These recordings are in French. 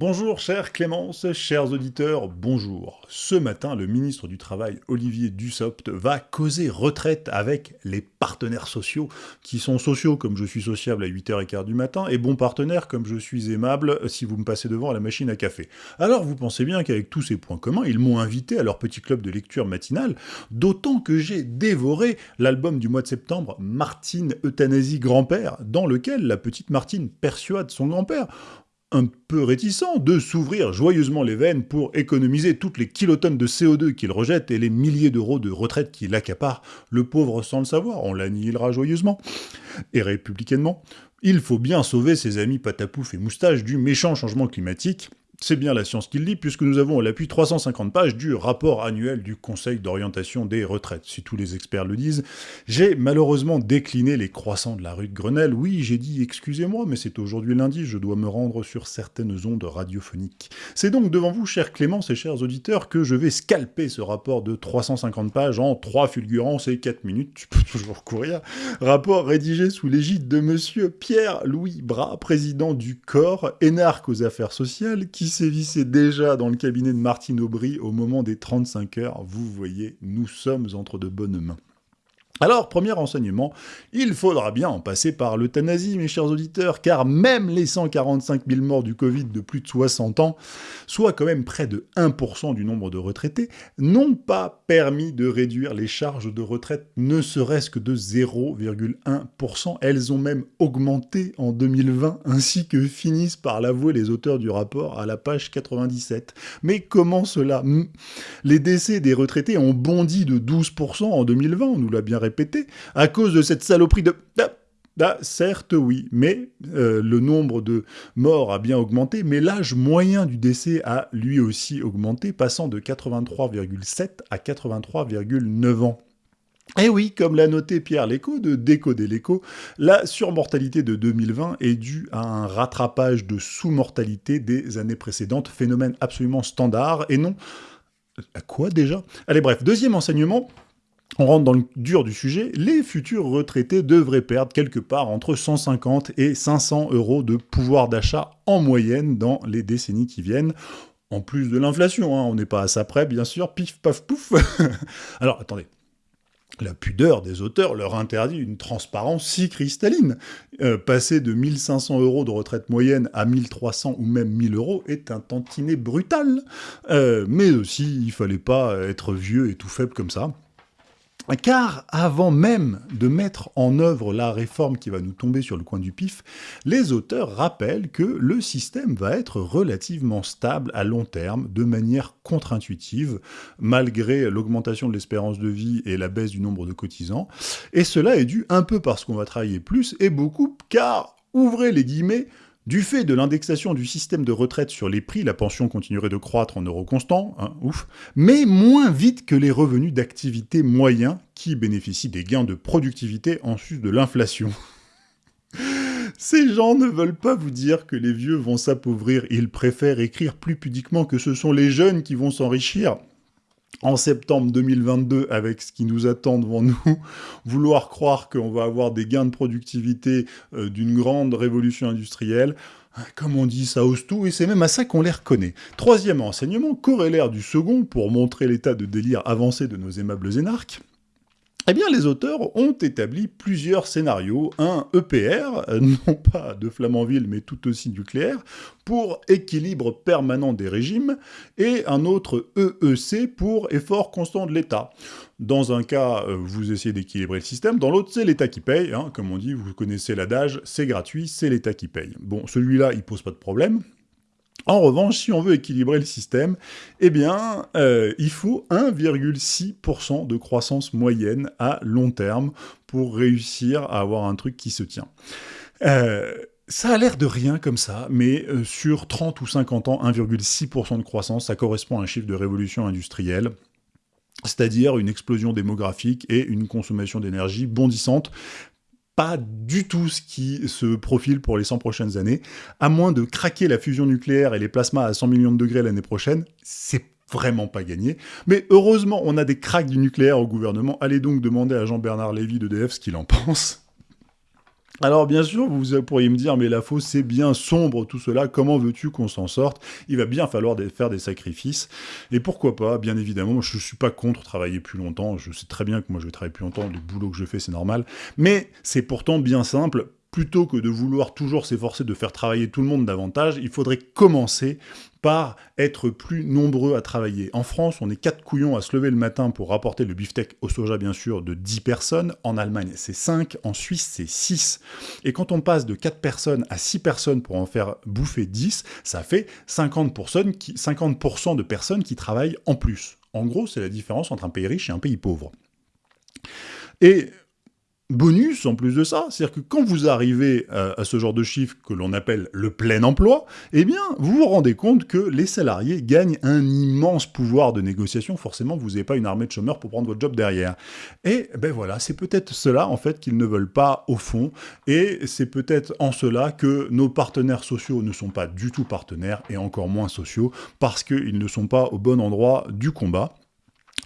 Bonjour chère Clémence, chers auditeurs, bonjour. Ce matin, le ministre du Travail, Olivier Dussopt, va causer retraite avec les partenaires sociaux, qui sont sociaux comme je suis sociable à 8h15 du matin, et bons partenaires comme je suis aimable si vous me passez devant la machine à café. Alors vous pensez bien qu'avec tous ces points communs, ils m'ont invité à leur petit club de lecture matinale, d'autant que j'ai dévoré l'album du mois de septembre, Martine Euthanasie Grand-Père, dans lequel la petite Martine persuade son grand-père un peu réticent de s'ouvrir joyeusement les veines pour économiser toutes les kilotonnes de CO2 qu'il rejette et les milliers d'euros de retraite qu'il accapare, le pauvre sans le savoir, on l'annihilera joyeusement. Et républicainement, il faut bien sauver ses amis patapouf et moustache du méchant changement climatique, c'est bien la science qui le dit, puisque nous avons à l'appui 350 pages du rapport annuel du Conseil d'orientation des retraites, si tous les experts le disent. J'ai malheureusement décliné les croissants de la rue de Grenelle. Oui, j'ai dit excusez-moi, mais c'est aujourd'hui lundi, je dois me rendre sur certaines ondes radiophoniques. C'est donc devant vous, chers Clémence et chers auditeurs, que je vais scalper ce rapport de 350 pages en 3 fulgurances et 4 minutes, tu peux toujours courir. Rapport rédigé sous l'égide de monsieur Pierre-Louis Bras, président du corps, énarque aux affaires sociales, qui sévissait déjà dans le cabinet de Martine Aubry au moment des 35 heures. Vous voyez, nous sommes entre de bonnes mains. Alors, premier enseignement, il faudra bien en passer par l'euthanasie, mes chers auditeurs, car même les 145 000 morts du Covid de plus de 60 ans, soit quand même près de 1% du nombre de retraités, n'ont pas permis de réduire les charges de retraite ne serait-ce que de 0,1%. Elles ont même augmenté en 2020, ainsi que finissent par l'avouer les auteurs du rapport à la page 97. Mais comment cela Les décès des retraités ont bondi de 12% en 2020, on nous l'a bien répété à cause de cette saloperie de... Ah, certes, oui, mais euh, le nombre de morts a bien augmenté, mais l'âge moyen du décès a lui aussi augmenté, passant de 83,7 à 83,9 ans. Et oui, comme l'a noté Pierre Léco de Décoder l'écho, la surmortalité de 2020 est due à un rattrapage de sous-mortalité des années précédentes, phénomène absolument standard, et non... À quoi déjà? Allez bref, deuxième enseignement, on rentre dans le dur du sujet, les futurs retraités devraient perdre quelque part entre 150 et 500 euros de pouvoir d'achat en moyenne dans les décennies qui viennent. En plus de l'inflation, hein, on n'est pas à ça près, bien sûr, pif, paf, pouf. Alors, attendez, la pudeur des auteurs leur interdit une transparence si cristalline. Euh, passer de 1500 euros de retraite moyenne à 1300 ou même 1000 euros est un tantinet brutal. Euh, mais aussi, il fallait pas être vieux et tout faible comme ça. Car avant même de mettre en œuvre la réforme qui va nous tomber sur le coin du pif, les auteurs rappellent que le système va être relativement stable à long terme, de manière contre-intuitive, malgré l'augmentation de l'espérance de vie et la baisse du nombre de cotisants. Et cela est dû un peu parce qu'on va travailler plus, et beaucoup car, ouvrez les guillemets, du fait de l'indexation du système de retraite sur les prix, la pension continuerait de croître en euros constants, hein, ouf, mais moins vite que les revenus d'activité moyens qui bénéficient des gains de productivité en sus de l'inflation. Ces gens ne veulent pas vous dire que les vieux vont s'appauvrir, ils préfèrent écrire plus pudiquement que ce sont les jeunes qui vont s'enrichir en septembre 2022 avec ce qui nous attend devant nous, vouloir croire qu'on va avoir des gains de productivité euh, d'une grande révolution industrielle, comme on dit, ça ose tout, et c'est même à ça qu'on les reconnaît. Troisième enseignement, corrélaire du second, pour montrer l'état de délire avancé de nos aimables énarques, eh bien, les auteurs ont établi plusieurs scénarios, un EPR, euh, non pas de Flamanville, mais tout aussi nucléaire, pour équilibre permanent des régimes, et un autre EEC pour effort constant de l'État. Dans un cas, euh, vous essayez d'équilibrer le système, dans l'autre, c'est l'État qui paye, hein. comme on dit, vous connaissez l'adage, c'est gratuit, c'est l'État qui paye. Bon, celui-là, il pose pas de problème, en revanche, si on veut équilibrer le système, eh bien, euh, il faut 1,6% de croissance moyenne à long terme pour réussir à avoir un truc qui se tient. Euh, ça a l'air de rien comme ça, mais euh, sur 30 ou 50 ans, 1,6% de croissance, ça correspond à un chiffre de révolution industrielle c'est-à-dire une explosion démographique et une consommation d'énergie bondissante pas du tout ce qui se profile pour les 100 prochaines années. À moins de craquer la fusion nucléaire et les plasmas à 100 millions de degrés l'année prochaine, c'est vraiment pas gagné. Mais heureusement, on a des cracks du nucléaire au gouvernement. Allez donc demander à Jean-Bernard Lévy d'EDF ce qu'il en pense. Alors bien sûr, vous pourriez me dire, mais la fausse, c'est bien sombre tout cela, comment veux-tu qu'on s'en sorte? Il va bien falloir faire des sacrifices, et pourquoi pas, bien évidemment, je ne suis pas contre travailler plus longtemps, je sais très bien que moi je vais travailler plus longtemps, le boulot que je fais c'est normal, mais c'est pourtant bien simple, plutôt que de vouloir toujours s'efforcer de faire travailler tout le monde davantage, il faudrait commencer par être plus nombreux à travailler. En France, on est quatre couillons à se lever le matin pour rapporter le beefsteak au soja, bien sûr, de 10 personnes. En Allemagne, c'est 5. En Suisse, c'est 6. Et quand on passe de 4 personnes à 6 personnes pour en faire bouffer 10, ça fait 50%, qui, 50 de personnes qui travaillent en plus. En gros, c'est la différence entre un pays riche et un pays pauvre. Et bonus en plus de ça, c'est-à-dire que quand vous arrivez euh, à, ce genre de chiffre que l'on appelle le plein emploi, eh bien, vous vous rendez compte que les salariés gagnent un immense pouvoir de négociation. Forcément, vous n'avez pas une armée de chômeurs pour prendre votre job derrière. Et ben voilà, c'est peut-être cela, en fait, qu'ils ne veulent pas au fond. Et c'est peut-être en cela que nos partenaires sociaux ne sont pas du tout partenaires, et encore moins sociaux, parce qu'ils ne sont pas au bon endroit du combat.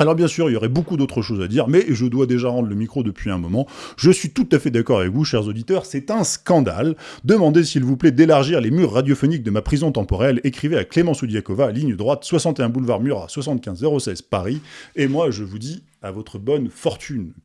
Alors bien sûr, il y aurait beaucoup d'autres choses à dire, mais je dois déjà rendre le micro depuis un moment. Je suis tout à fait d'accord avec vous, chers auditeurs, c'est un scandale. Demandez s'il vous plaît d'élargir les murs radiophoniques de ma prison temporelle. Écrivez à Clément Soudiakova, ligne droite, 61 boulevard Murat, 75 016 Paris. Et moi, je vous dis à votre bonne fortune.